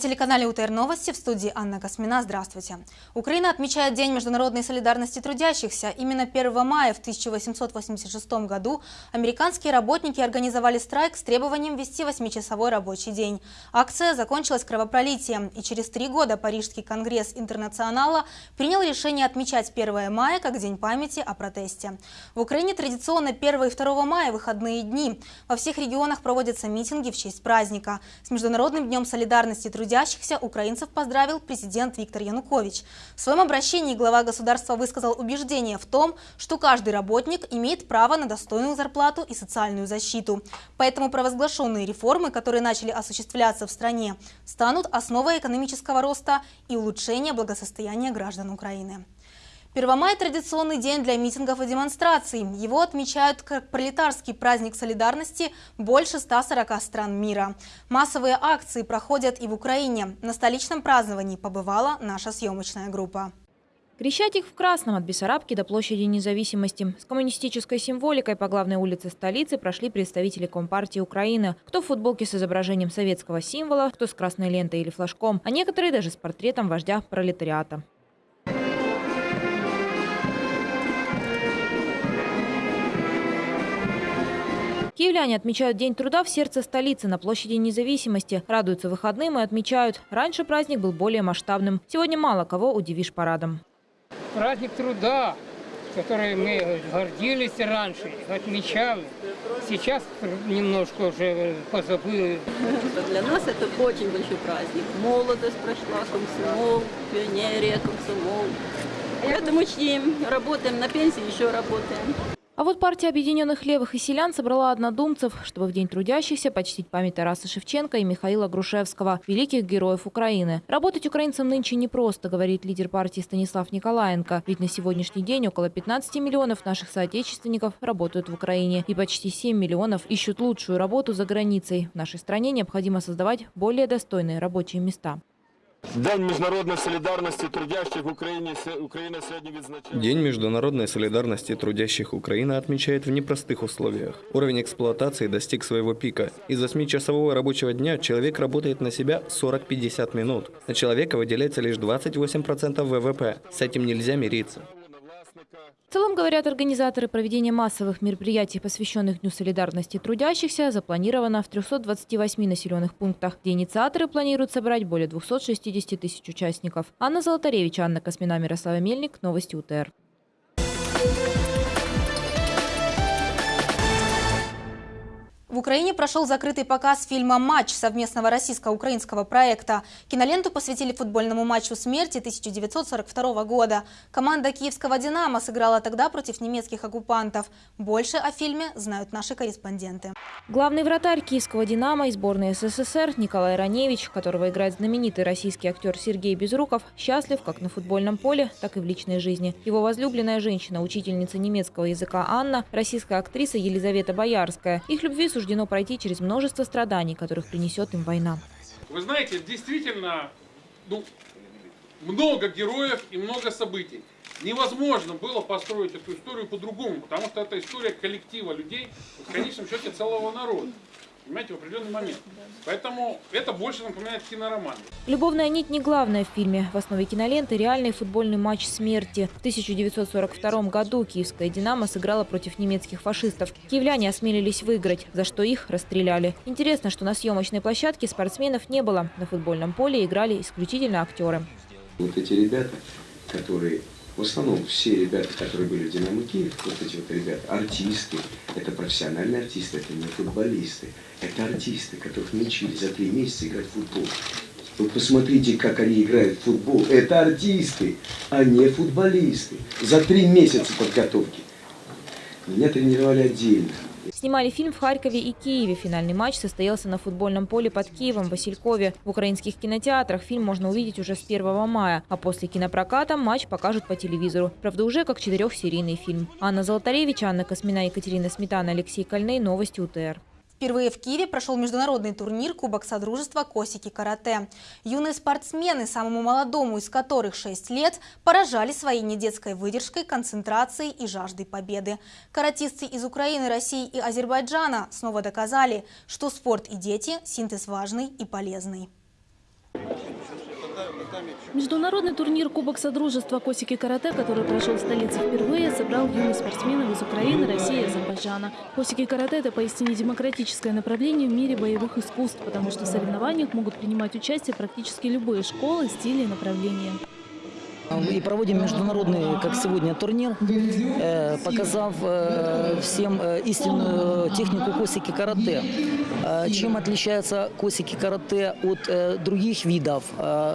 На телеканале УТР Новости в студии Анна Космина. Здравствуйте. Украина отмечает День международной солидарности трудящихся. Именно 1 мая в 1886 году американские работники организовали страйк с требованием ввести 8-часовой рабочий день. Акция закончилась кровопролитием, и через три года Парижский конгресс интернационала принял решение отмечать 1 мая как День памяти о протесте. В Украине традиционно 1 и 2 мая выходные дни. Во всех регионах проводятся митинги в честь праздника. С Международным днем солидарности трудящихся трудящихся украинцев поздравил президент Виктор Янукович. В своем обращении глава государства высказал убеждение в том, что каждый работник имеет право на достойную зарплату и социальную защиту. Поэтому провозглашенные реформы, которые начали осуществляться в стране, станут основой экономического роста и улучшения благосостояния граждан Украины. Первомай – традиционный день для митингов и демонстраций. Его отмечают как пролетарский праздник солидарности больше 140 стран мира. Массовые акции проходят и в Украине. На столичном праздновании побывала наша съемочная группа. Крещатик в красном от Бессарабки до площади независимости. С коммунистической символикой по главной улице столицы прошли представители Компартии Украины. Кто в футболке с изображением советского символа, кто с красной лентой или флажком, а некоторые даже с портретом вождя пролетариата. Киевляне отмечают День труда в сердце столицы на площади независимости. Радуются выходным и отмечают, раньше праздник был более масштабным. Сегодня мало кого удивишь парадом. Праздник труда, который мы гордились раньше, отмечали. Сейчас немножко уже позабыли. Для нас это очень большой праздник. Молодость прошла, комсомол, пионерия, комсомол. Поэтому чтим, работаем на пенсии, еще работаем. А вот партия Объединенных Левых и Селян собрала однодумцев, чтобы в День трудящихся почтить память Тараса Шевченко и Михаила Грушевского, великих героев Украины. Работать украинцам нынче непросто, говорит лидер партии Станислав Николаенко. Ведь на сегодняшний день около 15 миллионов наших соотечественников работают в Украине. И почти 7 миллионов ищут лучшую работу за границей. В нашей стране необходимо создавать более достойные рабочие места. День міжнародної солідарності трудящих в Украине, Украина сегодня відзначає. День международной солидарности трудящих Украины отмечает в непростых условиях. Уровень эксплуатации достиг своего пика. Из 8-часового рабочего дня человек работает на себя 40-50 минут. На человека выделяется лишь 28% ВВП. С этим нельзя мириться. В целом, говорят организаторы, проведения массовых мероприятий, посвященных Дню солидарности трудящихся, запланировано в 328 населенных пунктах, где инициаторы планируют собрать более 260 тысяч участников. Анна Золотаревич, Анна Космина, Мирослава Мельник. Новости УТР. В Украине прошел закрытый показ фильма «Матч» совместного российско-украинского проекта. Киноленту посвятили футбольному матчу смерти 1942 года. Команда киевского «Динамо» сыграла тогда против немецких оккупантов. Больше о фильме знают наши корреспонденты. Главный вратарь киевского «Динамо» и сборной СССР Николай Раневич, которого играет знаменитый российский актер Сергей Безруков, счастлив как на футбольном поле, так и в личной жизни. Его возлюбленная женщина, учительница немецкого языка Анна, российская актриса Елизавета Боярская. Их любви суждено пройти через множество страданий, которых принесет им война. Вы знаете, действительно, ну, много героев и много событий. Невозможно было построить эту историю по-другому, потому что это история коллектива людей, в конечном счете целого народа понимаете, в определенный момент. Поэтому это больше напоминает кинороман. Любовная нить не главная в фильме. В основе киноленты реальный футбольный матч смерти. В 1942 году киевская «Динамо» сыграла против немецких фашистов. Киевляне осмелились выиграть, за что их расстреляли. Интересно, что на съемочной площадке спортсменов не было. На футбольном поле играли исключительно актеры. Вот эти ребята, которые в основном все ребята, которые были в «Динамо Киев», вот эти вот ребята, артисты, это профессиональные артисты, это не футболисты, это артисты, которых научили за три месяца играть в футбол. Вы посмотрите, как они играют в футбол. Это артисты, а не футболисты. За три месяца подготовки. Меня тренировали отдельно. Снимали фильм в Харькове и Киеве. Финальный матч состоялся на футбольном поле под Киевом, Василькове. В украинских кинотеатрах фильм можно увидеть уже с 1 мая, а после кинопроката матч покажут по телевизору. Правда, уже как четырехсерийный фильм. Анна Золотаревич, Анна Космина, Екатерина Сметана, Алексей Кольней. Новости УТР. Впервые в Киеве прошел международный турнир Кубок Содружества Косики Карате. Юные спортсмены, самому молодому из которых 6 лет, поражали своей недетской выдержкой, концентрацией и жаждой победы. Каратисты из Украины, России и Азербайджана снова доказали, что спорт и дети – синтез важный и полезный. Международный турнир Кубок Содружества Косики Карате, который прошел в столице впервые, собрал юных спортсменов из Украины, России и Азербайджана. Косики Карате – это поистине демократическое направление в мире боевых искусств, потому что в соревнованиях могут принимать участие практически любые школы, стили и направления. И проводим международный, как сегодня, турнир, э, показав э, всем э, истинную технику косики карате. Чем отличается косики карате от других видов?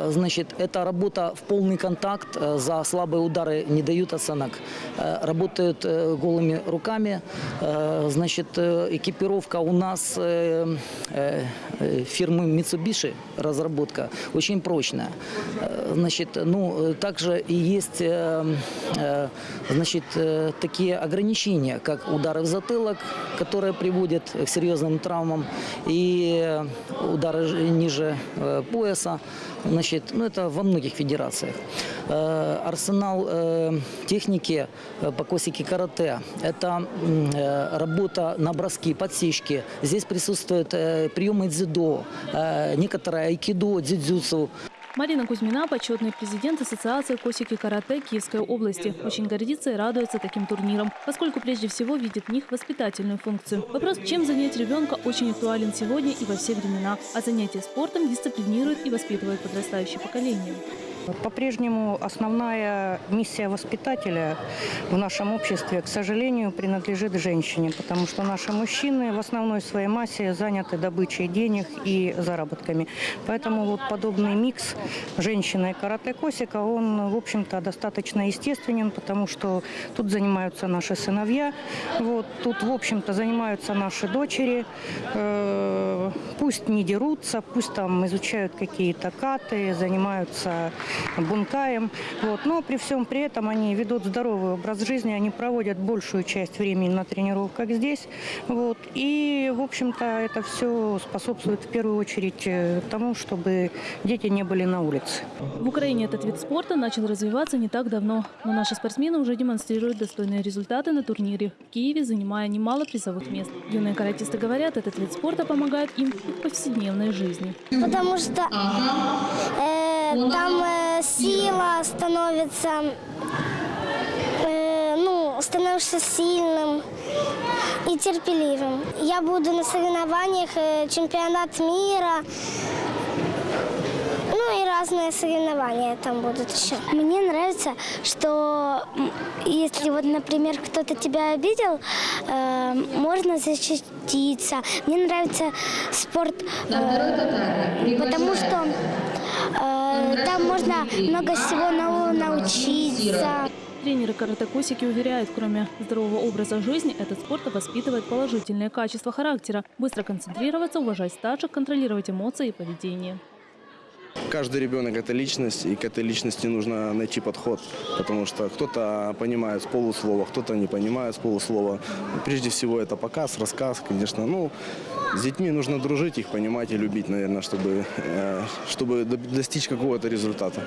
Значит, это работа в полный контакт, за слабые удары не дают оценок. Работают голыми руками. Значит, экипировка у нас фирмы Mitsubishi, разработка, очень прочная. Значит, ну, э, также и есть э, э, значит, э, такие ограничения, как удары в затылок, которые приводят к серьезным травмам, и удары ниже пояса. Значит, ну, это во многих федерациях. Арсенал техники по косике карате – это работа на броски, подсечки. Здесь присутствуют приемы дзюдо, некоторые айкидо, дзюдзюцу. Марина Кузьмина – почетный президент Ассоциации Косики Карате Киевской области. Очень гордится и радуется таким турнирам, поскольку прежде всего видит в них воспитательную функцию. Вопрос, чем занять ребенка, очень актуален сегодня и во все времена. А занятие спортом дисциплинирует и воспитывает подрастающее поколение. По-прежнему основная миссия воспитателя в нашем обществе, к сожалению, принадлежит женщине, потому что наши мужчины в основной своей массе заняты добычей денег и заработками. Поэтому вот подобный микс женщины и карате-косика, он, в общем-то, достаточно естественен, потому что тут занимаются наши сыновья, вот, тут, в общем-то, занимаются наши дочери. Э, пусть не дерутся, пусть там изучают какие-то каты, занимаются бункаем. Вот. Но при всем при этом они ведут здоровый образ жизни, они проводят большую часть времени на тренировках здесь. Вот. И, в общем-то, это все способствует в первую очередь э, тому, чтобы дети не были на улице. В Украине этот вид спорта начал развиваться не так давно, но наши спортсмены уже демонстрируют достойные результаты на турнире в Киеве, занимая немало призовых мест. Юные каратисты говорят, этот вид спорта помогает им в повседневной жизни. Потому что э, там э, сила становится, э, ну, становишься сильным и терпеливым. Я буду на соревнованиях э, чемпионат мира, ну и разные соревнования там будут еще. Мне нравится, что если вот, например, кто-то тебя обидел, э, можно защититься. Мне нравится спорт, э, потому что э, там можно много всего нового научиться. Тренеры карате-косики уверяют, кроме здорового образа жизни, этот спорт воспитывает положительные качества характера. Быстро концентрироваться, уважать старших, контролировать эмоции и поведение. Каждый ребенок – это личность, и к этой личности нужно найти подход, потому что кто-то понимает с полуслова, кто-то не понимает с полуслова. Прежде всего это показ, рассказ, конечно. Ну, с детьми нужно дружить, их понимать и любить, наверное, чтобы, э, чтобы до- достичь какого-то результата.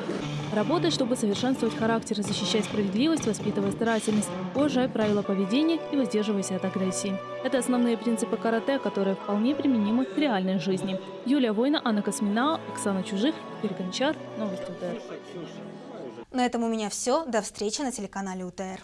Работать, чтобы совершенствовать характер, защищать справедливость, воспитывая старательность, уважай правила поведения и воздерживайся от агрессии. Это основные принципы карате, которые вполне применимы к реальной жизни. Юлия Война, Анна Космина, Оксана Чужих, Игорь Гончар. Новости УТР. На этом у меня все. До встречи на телеканале УТР.